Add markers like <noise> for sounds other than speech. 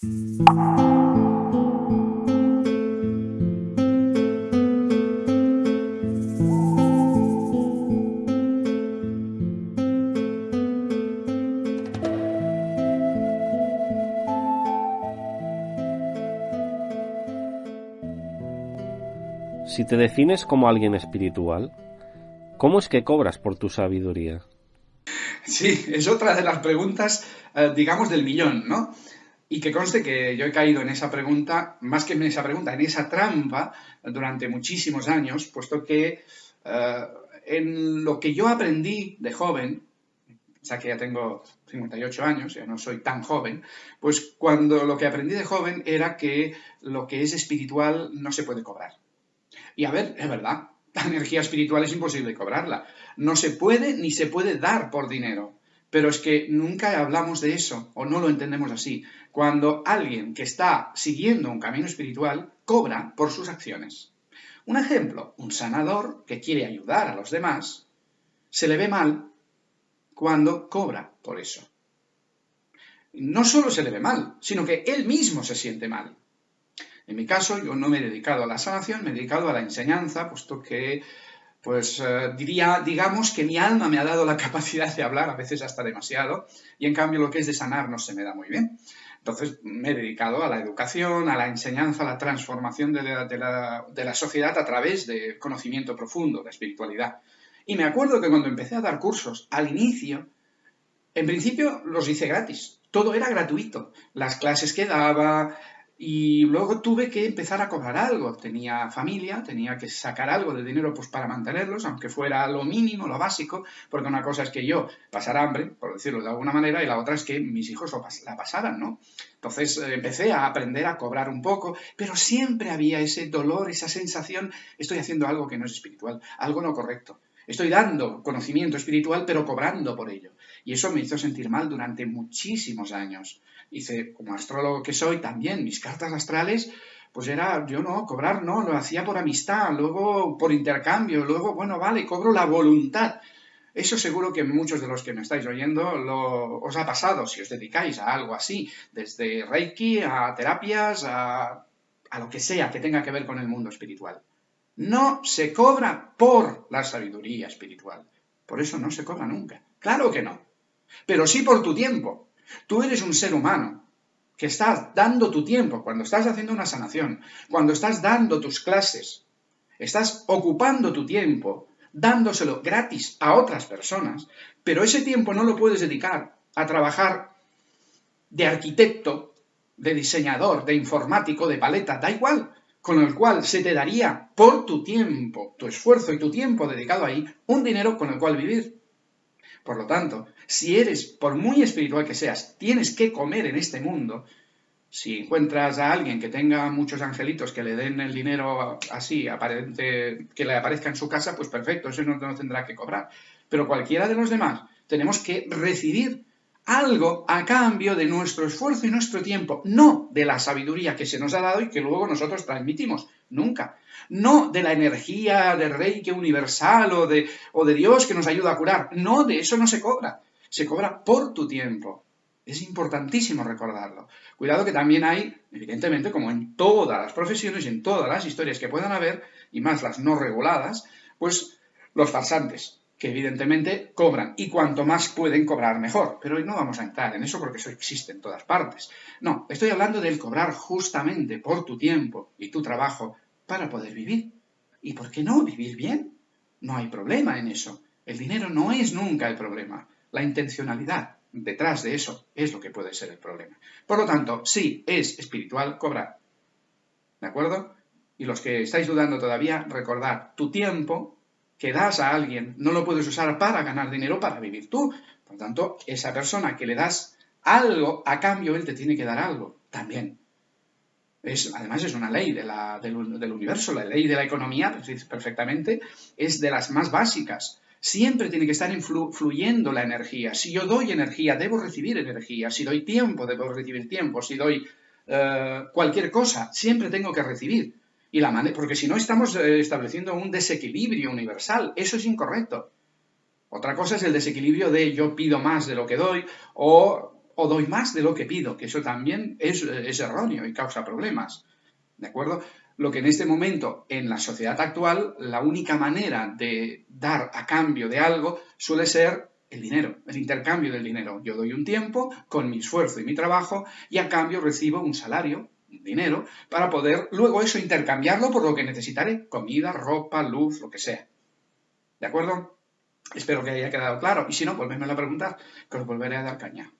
Si te defines como alguien espiritual, ¿cómo es que cobras por tu sabiduría? Sí, es otra de las preguntas, eh, digamos, del millón, ¿no? Y que conste que yo he caído en esa pregunta, más que en esa pregunta, en esa trampa durante muchísimos años, puesto que eh, en lo que yo aprendí de joven, o sea que ya tengo 58 años, ya no soy tan joven, pues cuando lo que aprendí de joven era que lo que es espiritual no se puede cobrar. Y a ver, es verdad, la energía espiritual es imposible cobrarla. No se puede ni se puede dar por dinero. Pero es que nunca hablamos de eso o no lo entendemos así. Cuando alguien que está siguiendo un camino espiritual cobra por sus acciones. Un ejemplo, un sanador que quiere ayudar a los demás, se le ve mal cuando cobra por eso. No solo se le ve mal, sino que él mismo se siente mal. En mi caso, yo no me he dedicado a la sanación, me he dedicado a la enseñanza, puesto que, pues eh, diría, digamos que mi alma me ha dado la <laughs> capacidad de hablar, a veces hasta demasiado, y en cambio lo que es de sanar no se me da muy bien. Entonces me he dedicado a la educación, a la enseñanza, a la transformación de la, de la sociedad a través del conocimiento profundo, de espiritualidad. Y me acuerdo que cuando empecé a dar cursos, al inicio, en principio los hice gratis. Todo era gratuito. Las clases que daba, y luego tuve que empezar a cobrar algo. Tenía familia, tenía que sacar algo de dinero pues, para mantenerlos, aunque fuera lo mínimo, lo básico, porque una cosa es que yo pasara hambre, por decirlo de alguna manera, y la otra es que mis hijos la pasaran, ¿no? Entonces eh, empecé a aprender a cobrar un poco, pero siempre había ese dolor, esa sensación, estoy haciendo algo que no es espiritual, algo no correcto. Estoy dando conocimiento espiritual, pero cobrando por ello. Y eso me hizo sentir mal durante muchísimos años. Hice, como astrólogo que soy, también mis cartas astrales, pues era, yo no, cobrar no, lo hacía por amistad, luego por intercambio, luego, bueno, vale, cobro la voluntad. Eso seguro que muchos de los que me estáis oyendo lo, os ha pasado si os dedicáis a algo así, desde Reiki a terapias, a, a lo que sea que tenga que ver con el mundo espiritual. No se cobra por la sabiduría espiritual. Por eso no se cobra nunca. Claro que no pero sí por tu tiempo. Tú eres un ser humano que estás dando tu tiempo cuando estás haciendo una sanación, cuando estás dando tus clases, estás ocupando tu tiempo, dándoselo gratis a otras personas, pero ese tiempo no lo puedes dedicar a trabajar de arquitecto, de diseñador, de informático, de paleta, da igual, con el cual se te daría por tu tiempo, tu esfuerzo y tu tiempo dedicado ahí, un dinero con el cual vivir. Por lo tanto, si eres, por muy espiritual que seas, tienes que comer en este mundo, si encuentras a alguien que tenga muchos angelitos que le den el dinero así, aparente, que le aparezca en su casa, pues perfecto, eso no, no tendrá que cobrar. Pero cualquiera de los demás tenemos que recibir algo a cambio de nuestro esfuerzo y nuestro tiempo, no de la sabiduría que se nos ha dado y que luego nosotros transmitimos, nunca. No de la energía de Reiki universal o de, o de Dios que nos ayuda a curar, no, de eso no se cobra, se cobra por tu tiempo. Es importantísimo recordarlo. Cuidado que también hay, evidentemente, como en todas las profesiones y en todas las historias que puedan haber, y más las no reguladas, pues los farsantes, que evidentemente cobran y cuanto más pueden cobrar mejor. Pero hoy no vamos a entrar en eso porque eso existe en todas partes. No, estoy hablando del cobrar justamente por tu tiempo y tu trabajo para poder vivir. ¿Y por qué no vivir bien? No hay problema en eso. El dinero no es nunca el problema. La intencionalidad detrás de eso es lo que puede ser el problema. Por lo tanto, sí es espiritual cobrar. ¿De acuerdo? Y los que estáis dudando todavía, recordad, tu tiempo que das a alguien no lo puedes usar para ganar dinero, para vivir tú. Por lo tanto, esa persona que le das algo, a cambio él te tiene que dar algo también. Es, además es una ley de del, universo, la ley de la economía, pues, perfectamente, es de las más básicas. Siempre tiene que estar influyendo la energía. Si yo doy energía, debo recibir energía. Si doy tiempo, debo recibir tiempo. Si doy eh, cualquier cosa, siempre tengo que recibir. Y la porque si no estamos eh, estableciendo un desequilibrio universal, eso es incorrecto. Otra cosa es el desequilibrio de yo pido más de lo que doy o, doy más de lo que pido, que eso también es, es erróneo y causa problemas. ¿De acuerdo? Lo que en este momento, en la sociedad actual, la única manera de dar a cambio de algo suele ser el dinero, el intercambio del dinero. Yo doy un tiempo con mi esfuerzo y mi trabajo y a cambio recibo un salario, dinero, para poder luego eso intercambiarlo por lo que necesitaré, comida, ropa, luz, lo que sea. ¿De acuerdo? Espero que haya quedado claro. Y si no, volveme a preguntar, que os volveré a dar caña.